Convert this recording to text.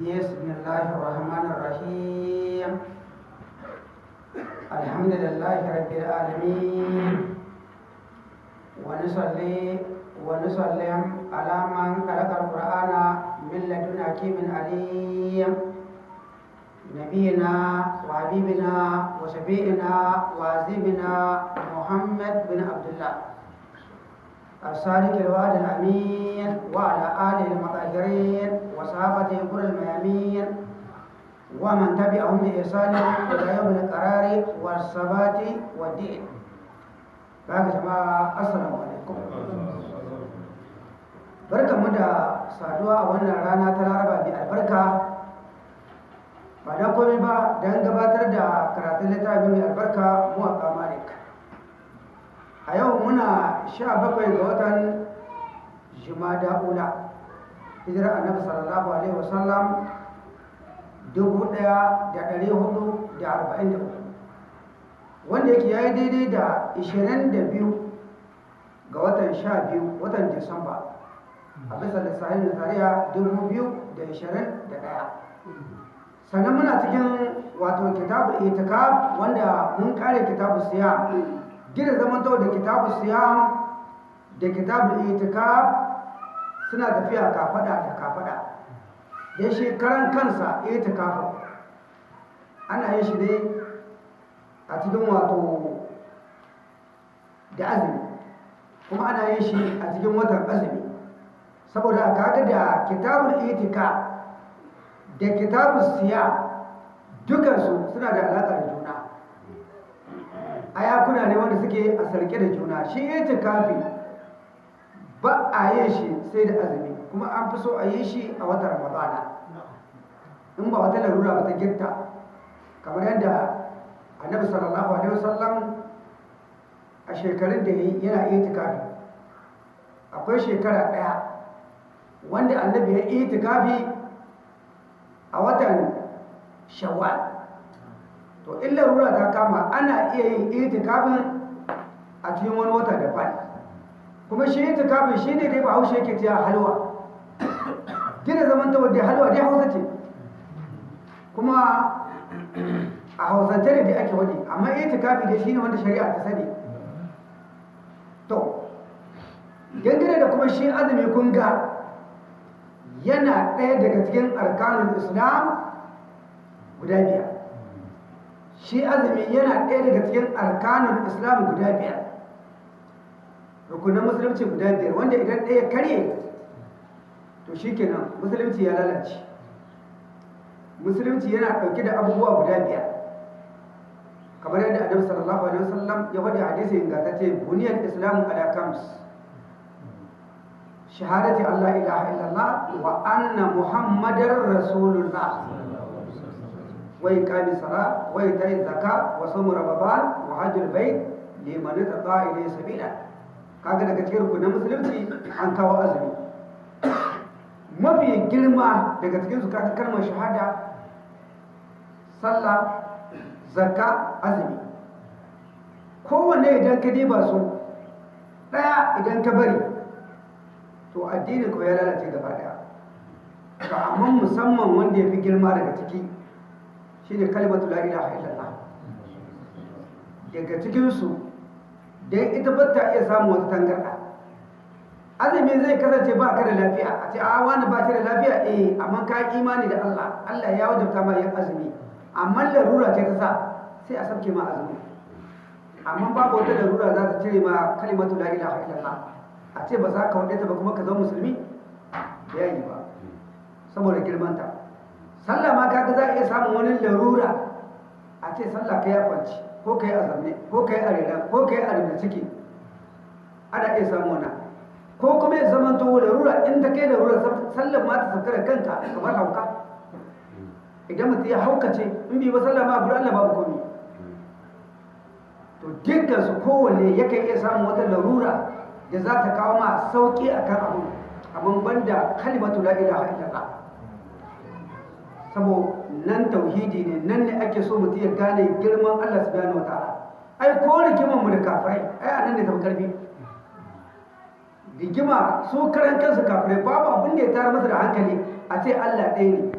بسم الله الرحمن الرحيم الحمد لله رب العالمين ونصلي ونسلم على من خلق القرآن من لدن حكيم عليم نبينا وحبيبنا وشفيعنا وعزيمنا محمد بن عبد الله الصادق الوعد الأمين وعلى آله المطهرين وصحابته كل الميامين ومن تبعهم بإحسان إلى يوم القرار والثبات والدين باقي جماعة السلام عليكم barkanmu da saduwa a wannan rana ta laraba mai albarka ba don komai ba don gabatar da karatun littafin mai albarka muwaƙa malik a yau muna sha bakwai ga watan jimada ula hijirar annabi sallallahu alaihi wasallam dubu ɗaya da ɗari huɗu da arba'in da uku. Wanda yake ya yi daidai da ishirin da biyu ga watan sha biyu watan disamba. A bisa lissafin nazariya dubu biyu da ishirin da ɗaya. Sannan muna cikin wato kitabu itikaf wanda mun kare kitabu siyam. Gina zamanto da kitabu siyam da kitabu itikaf suna tafiya kafada da kafada da shekaran kansa itikaf ana yin shi ne a cikin wato da azumi. Kuma ana yin shi a cikin watan azumi. Saboda kaga da kitabul itikaf da kitabul siyam dukansu suna da alaƙa da juna. Ayakuna ne wanda suke a sarke da juna. Shi itikafi ba a yin shi sai da azumi kuma an fi so a yi shi a watan ramadana. In ba wata larura ba ta girta kamar yadda annabi sallallahu alaihi wasallam a shekarun da yana itikafi. Akwai shekara ɗaya wanda annabi ya itikafi a watan shawwal. To in larura ta kama ana iya yin itikafin a cikin wani wata daban. Kuma shi itikafin shi ne dai ba haushe yake cewa halwa. Gina zaman ta wadda halwa dai hausa ce. Kuma a hausance ne da ake wadi amma itikafi dai shi ne wanda shari'a ta sani. To dangane da kuma shi azumi kun ga yana ɗaya daga cikin arkanun islam guda biyar. Shi azumi yana ɗaya daga cikin arkanun islam guda biyar. rukunan musulunci guda biyar wanda idan ɗaya karye to shikenan musulunci ya lalace. Musulunci yana ɗauke da abubuwa guda biyar. Kamar yadda adam sallallahu alaihi wasallam ya faɗi hadisi ga ta ce buniyar islamu ala kams shahadati Allah ilaha illallah wa anna muhammadar rasulullah. Wai iqami sara wai itai zakat wa sawm ramadan wa hajjul bait liman tata ilayhi sabila. Kaga daga cikin rukunin musulunci an kawo azumi. Mafi girma daga cikin su kaga kalmar shahada sallah zakka azumi. Kowanne idan ka diba su ɗaya idan ka bari to addinin ko ya lalace gaba ɗaya. To amma musamman wanda ya fi girma daga ciki shine kalimatu la ilaha illallah. Daga cikinsu da ita ba ta iya samun wata tangarɗa. Azumi zai kasance ba ka da lafiya. A ce a wani ba shi da lafiya? Eh amma ka imani da Allah. Allah ya wajabta ma yin azumi. Amma larura ce ta sa sai a sabke ma azumi. Amma babu wata larura za ta cire ma kalimatu la ilaha illallah. A ce ba za ka wadata ba kuma ka zama musulmi? Da yayi ba. Saboda girmanta. Sallah ma kaga za a iya samun wani larura. A ce sallah ka ya kwanci ko ka yi a zamne ko ka yi a rera ko ka yi a rera ciki ana iya samun wannan. Ko kuma ya zama to larura in ta kai larura sallah ma ta sauka da kanka kamar hauka. Idan mutum ya haukace in bi ba sallah ma gudu Allah babu komi. To dukkan su kowanne yakan iya samun wata larura da za ta kawo ma sauƙi akan abu amma banda kalimatu la ilaha illallah. Sabo nan tauhidi ne nan ne ake so mutum ya gane girman Allah subhanahu wataala ai ko rigiman mu da kafirai ai a nan ne tafi ƙarfi rigima su karan kansu kafirai babu abin da ya tara masa da hankali a ce Allah ɗaya ne.